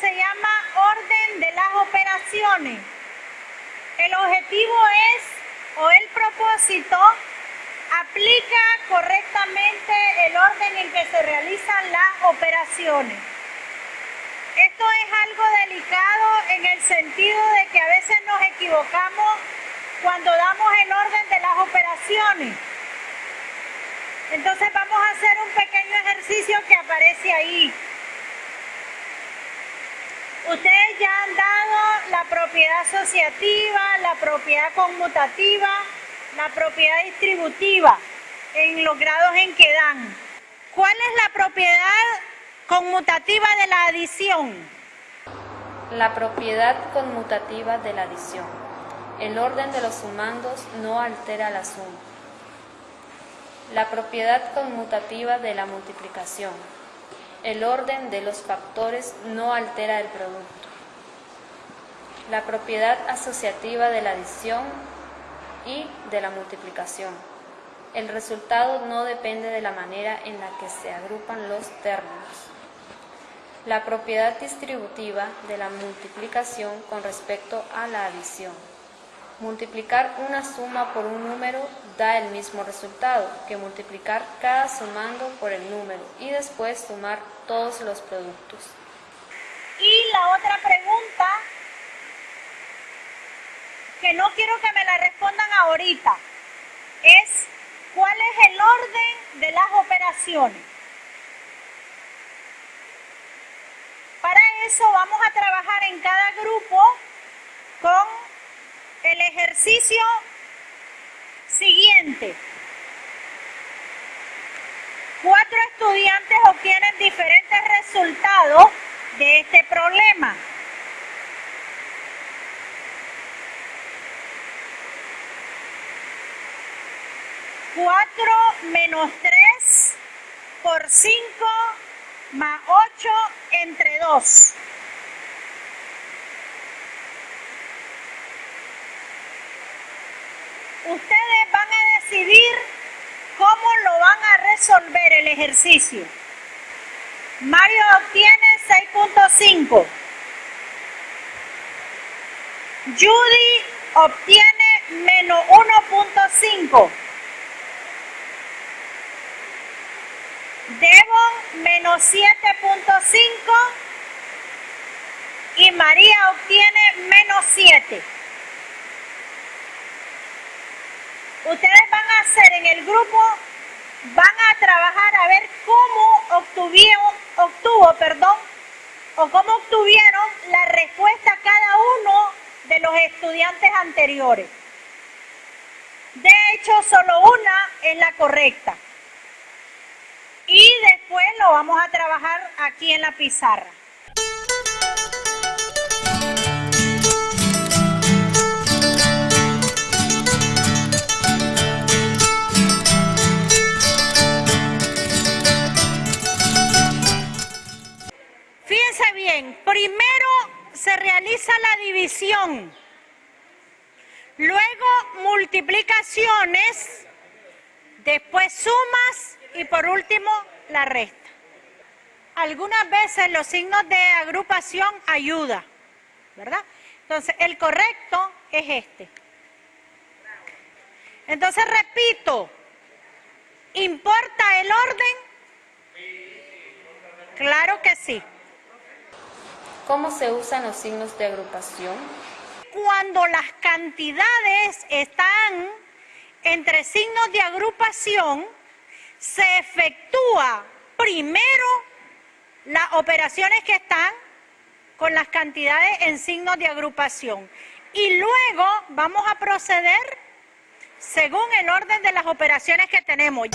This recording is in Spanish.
se llama orden de las operaciones. El objetivo es, o el propósito, aplica correctamente el orden en que se realizan las operaciones. Esto es algo delicado en el sentido de que a veces nos equivocamos cuando damos el orden de las operaciones. Entonces vamos a hacer un pequeño ejercicio que aparece ahí. Ustedes ya han dado la propiedad asociativa, la propiedad conmutativa, la propiedad distributiva en los grados en que dan. ¿Cuál es la propiedad conmutativa de la adición? La propiedad conmutativa de la adición. El orden de los sumandos no altera la suma. La propiedad conmutativa de la multiplicación. El orden de los factores no altera el producto. La propiedad asociativa de la adición y de la multiplicación. El resultado no depende de la manera en la que se agrupan los términos. La propiedad distributiva de la multiplicación con respecto a la adición. Multiplicar una suma por un número da el mismo resultado que multiplicar cada sumando por el número y después sumar todos los productos. Y la otra pregunta, que no quiero que me la respondan ahorita, es ¿cuál es el orden de las operaciones? Para eso vamos a trabajar en cada grupo con el ejercicio siguiente. Cuatro estudiantes obtienen diferentes resultados de este problema. Cuatro menos tres por cinco más ocho entre dos. ustedes van a decidir cómo lo van a resolver el ejercicio. Mario obtiene 6.5. Judy obtiene menos 1.5. Devon menos 7.5 y María obtiene menos 7. ustedes van a hacer en el grupo, van a trabajar a ver cómo obtuvieron, obtuvo, perdón, o cómo obtuvieron la respuesta cada uno de los estudiantes anteriores. De hecho, solo una es la correcta. Y después lo vamos a trabajar aquí en la pizarra. Bien, primero se realiza la división, luego multiplicaciones, después sumas y por último la resta. Algunas veces los signos de agrupación ayudan, ¿verdad? Entonces, el correcto es este. Entonces, repito, ¿importa el orden? Claro que sí. ¿Cómo se usan los signos de agrupación? Cuando las cantidades están entre signos de agrupación, se efectúa primero las operaciones que están con las cantidades en signos de agrupación. Y luego vamos a proceder según el orden de las operaciones que tenemos.